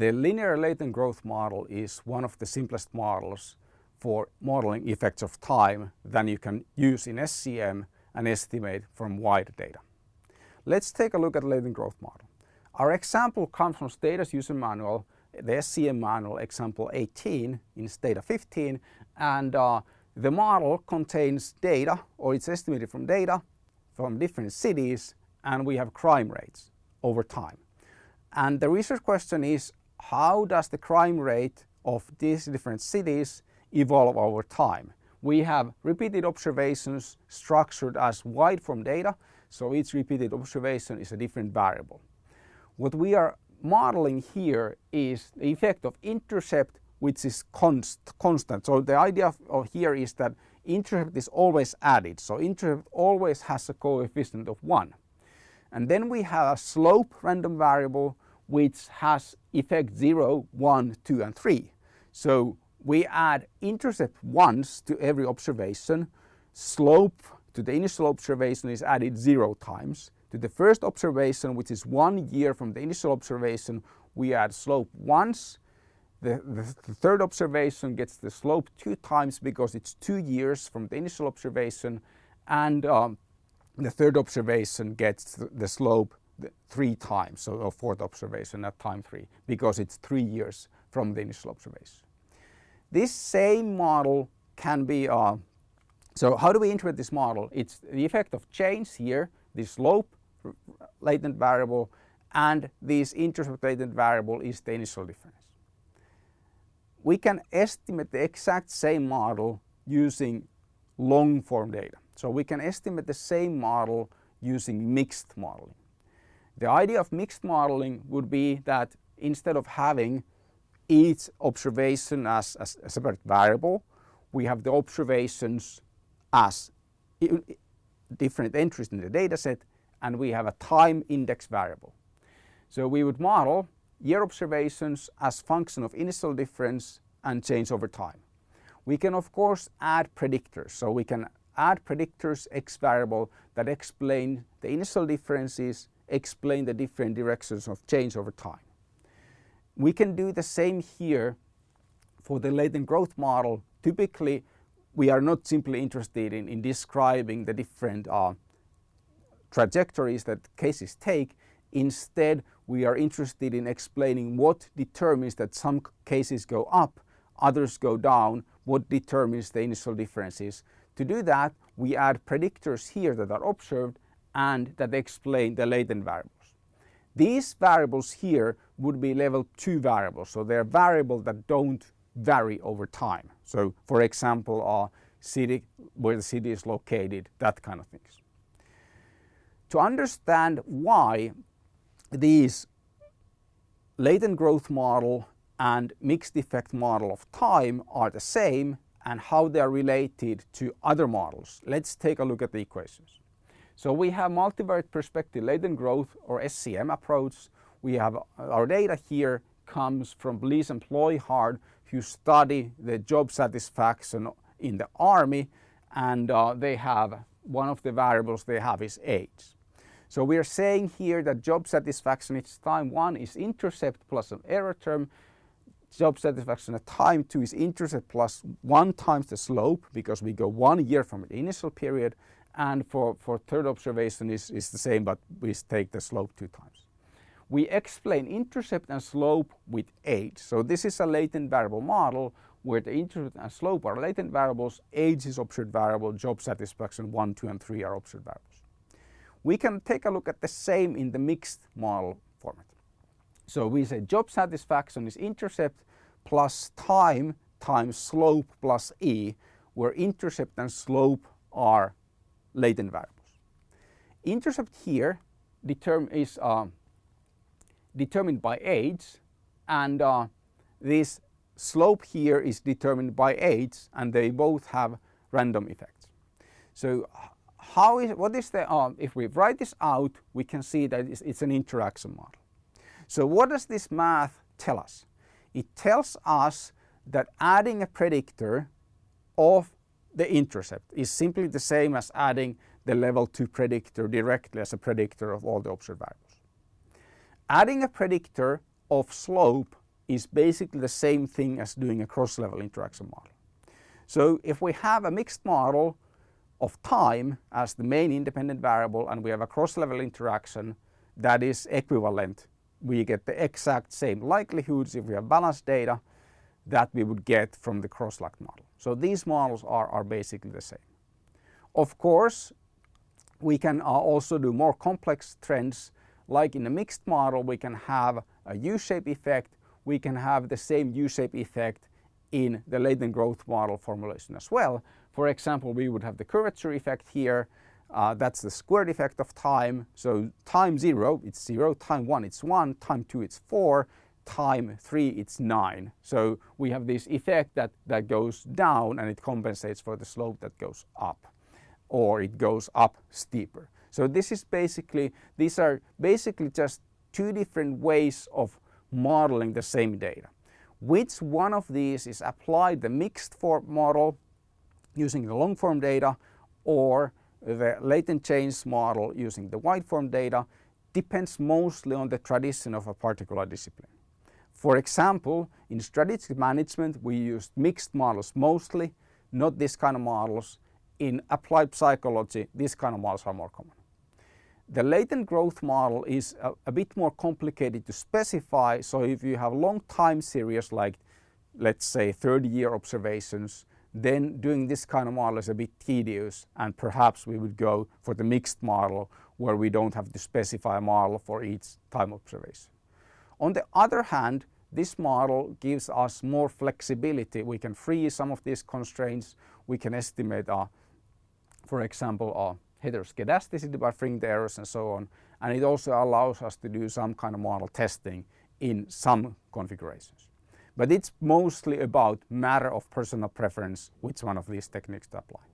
The linear latent growth model is one of the simplest models for modeling effects of time than you can use in SEM and estimate from wide data. Let's take a look at latent growth model. Our example comes from Stata's user manual, the SEM manual example 18 in Stata 15 and uh, the model contains data or it's estimated from data from different cities and we have crime rates over time. And the research question is how does the crime rate of these different cities evolve over time? We have repeated observations structured as wide form data, so each repeated observation is a different variable. What we are modeling here is the effect of intercept which is const, constant. So the idea of here is that intercept is always added. So intercept always has a coefficient of 1. And then we have a slope random variable which has effect 0, 1, 2 and 3. So we add intercept once to every observation, slope to the initial observation is added 0 times. To the first observation which is one year from the initial observation we add slope once. The, the, the third observation gets the slope two times because it's two years from the initial observation and um, the third observation gets the slope three times, so a fourth observation at time three, because it's three years from the initial observation. This same model can be, uh, so how do we interpret this model? It's the effect of change here, the slope latent variable, and this intercept latent variable is the initial difference. We can estimate the exact same model using long form data. So we can estimate the same model using mixed modeling. The idea of mixed modeling would be that instead of having each observation as, as a separate variable, we have the observations as different entries in the dataset and we have a time index variable. So we would model year observations as function of initial difference and change over time. We can of course add predictors. So we can add predictors x variable that explain the initial differences explain the different directions of change over time. We can do the same here for the latent growth model. Typically, we are not simply interested in, in describing the different uh, trajectories that cases take. Instead, we are interested in explaining what determines that some cases go up, others go down, what determines the initial differences. To do that, we add predictors here that are observed and that explain the latent variables. These variables here would be level 2 variables, so they're variables that don't vary over time. So for example, uh, city, where the city is located, that kind of things. To understand why these latent growth model and mixed effect model of time are the same and how they are related to other models, let's take a look at the equations. So we have multivariate perspective latent growth or SEM approach. We have uh, our data here comes from Bliese and Ployhart who study the job satisfaction in the army and uh, they have one of the variables they have is age. So we are saying here that job satisfaction at time 1 is intercept plus an error term. Job satisfaction at time 2 is intercept plus 1 times the slope because we go one year from the initial period and for, for third observation is, is the same but we take the slope two times. We explain intercept and slope with age. So this is a latent variable model where the intercept and slope are latent variables, age is observed variable, job satisfaction 1, 2 and 3 are observed variables. We can take a look at the same in the mixed model format. So we say job satisfaction is intercept plus time times slope plus e, where intercept and slope are latent variables. Intercept here determ is uh, determined by age and uh, this slope here is determined by age and they both have random effects. So how is what is the uh, if we write this out we can see that it's, it's an interaction model. So what does this math tell us? It tells us that adding a predictor of the intercept is simply the same as adding the level 2 predictor directly as a predictor of all the observed variables. Adding a predictor of slope is basically the same thing as doing a cross-level interaction model. So if we have a mixed model of time as the main independent variable and we have a cross-level interaction that is equivalent, we get the exact same likelihoods if we have balanced data that we would get from the cross-luck model. So these models are, are basically the same. Of course, we can uh, also do more complex trends like in a mixed model we can have a U-shape effect, we can have the same U-shape effect in the latent growth model formulation as well. For example, we would have the curvature effect here, uh, that's the squared effect of time. So time 0 it's 0, time 1 it's 1, time 2 it's 4, time 3 it's 9. So we have this effect that, that goes down and it compensates for the slope that goes up or it goes up steeper. So this is basically, these are basically just two different ways of modeling the same data. Which one of these is applied the mixed form model using the long form data or the latent change model using the wide form data depends mostly on the tradition of a particular discipline. For example, in strategic management we used mixed models mostly, not this kind of models. In applied psychology, these kind of models are more common. The latent growth model is a, a, bit more complicated to specify. So if you have long time series like let's say 30 year observations, then doing this kind of model is a bit tedious and perhaps we would go for the mixed model where we don't have to specify a model for each time observation. On the other hand, this model gives us more flexibility. We can free some of these constraints. We can estimate, uh, for example, uh, heteroscedasticity by freeing the errors and so on. And it also allows us to do some kind of model testing in some configurations. But it's mostly about matter of personal preference which one of these techniques to apply.